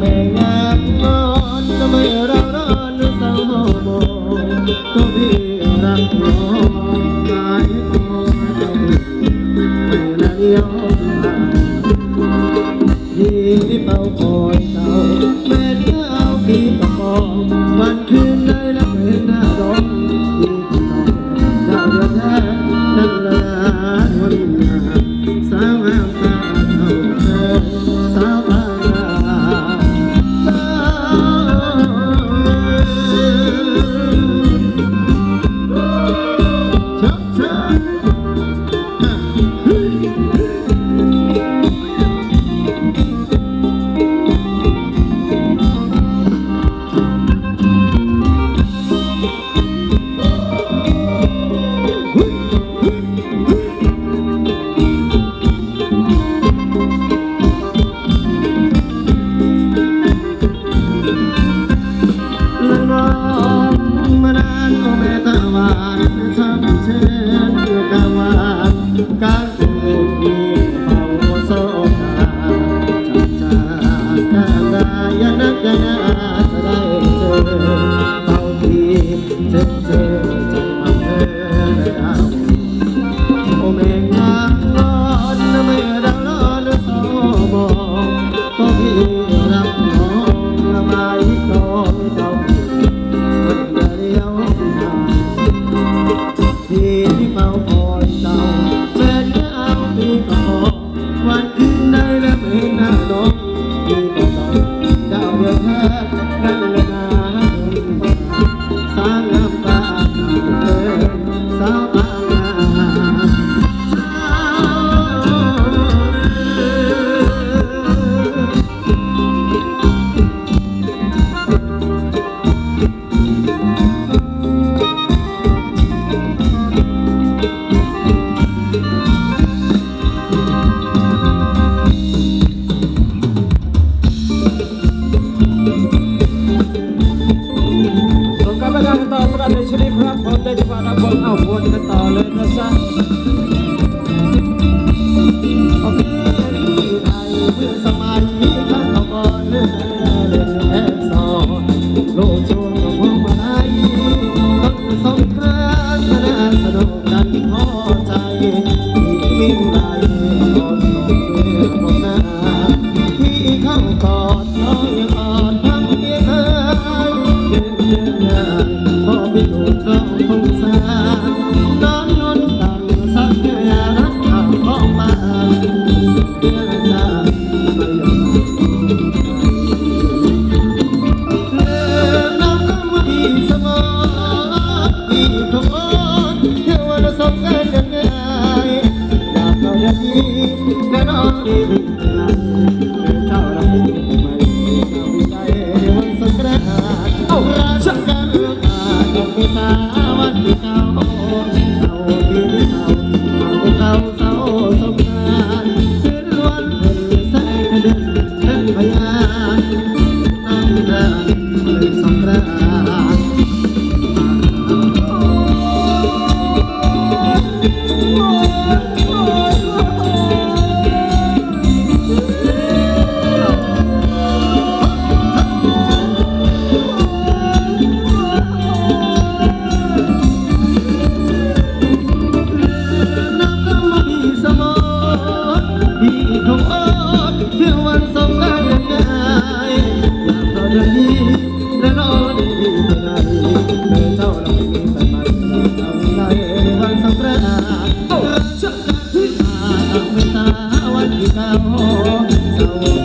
แม่งามงอนทำไมร้อนรือเศร้าโมก็พี่รักน้อง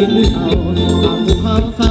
อเอาเอาภูเขาไฟ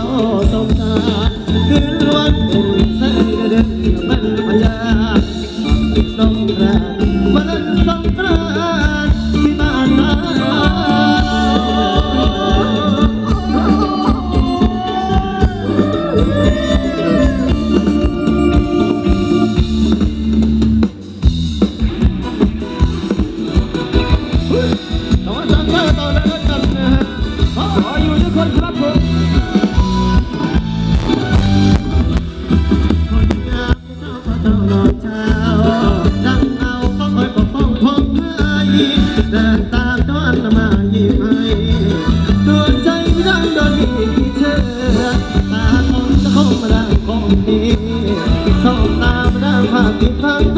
Thank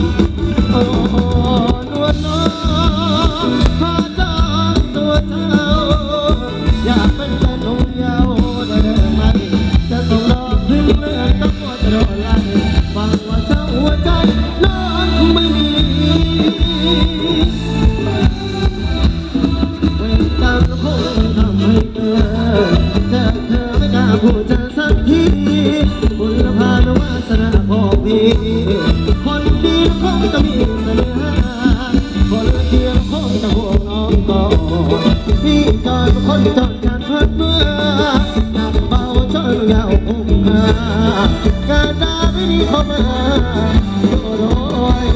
you. กาดาวินิคมาโยโรย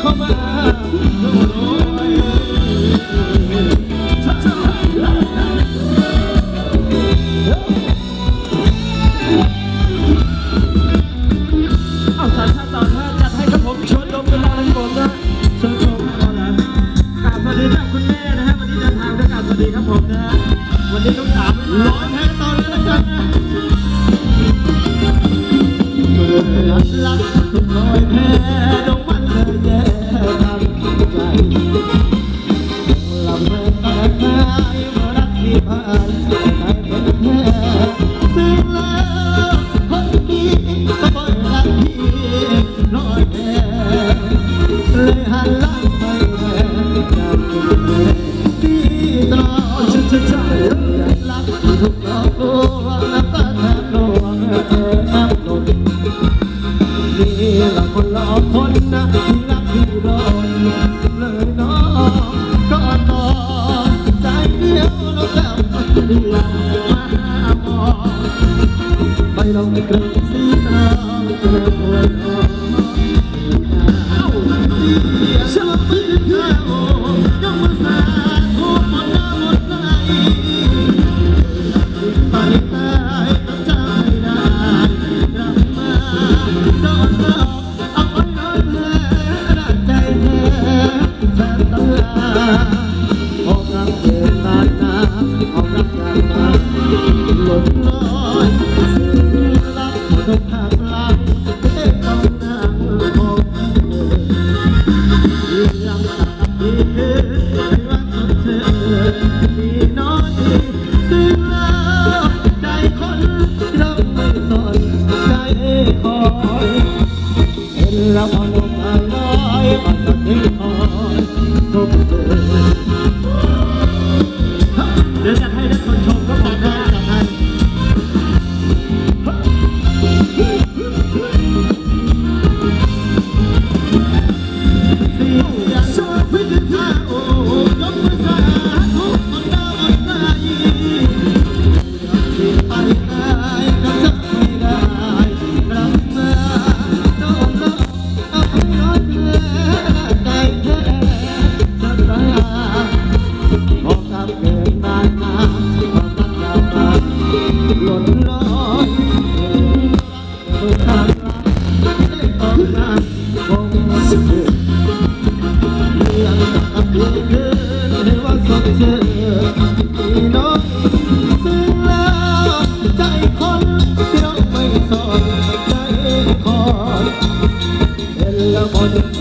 เข้อาสามชาติต่อาจัดให้กับผมชวนดมกันลาลังบนนะชวนดมก่อนนะกราบสวัสดีครับคุณแม่นะฮะวันนี้เดินทาด้วยการสวัดีครับผมนะวันนี้ต้องามร้อนแพ้ตอนแล้วนะครันรักทุกรอยแพ้ง I'm the power. Thank you.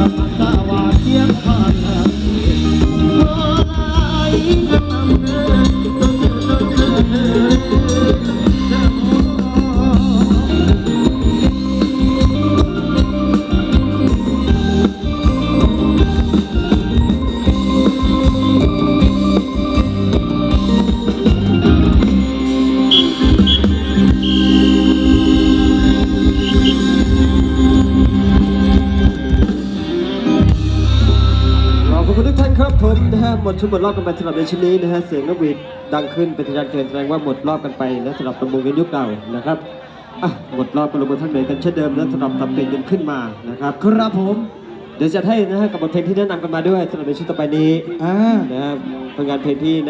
จะพันตาว่าเทียงผ่าน ทุกท่านครับผมนะฮะหมดชุดหมดรอบกันไปสำหรับในชุดนี้นะฮะเสียงนกหวีดดังขึ้นเป็นสัญญาณเตือนแสดงว่าหมดรอบกันไปนะสำหรับประมงกันยุคเก่านะครับอะหมดรอบกันลงมาทั้งเดินกันเช่นเดิมนะสำหรับทำเพลงกันขึ้นมานะครับครับผม เดี๋ยวจะให้นะฮะกับบทเพลงที่แนะนำกันมาด้วยสำหรับในชุดต่อไปนี้อ่านะฮะผลงานเพลงที่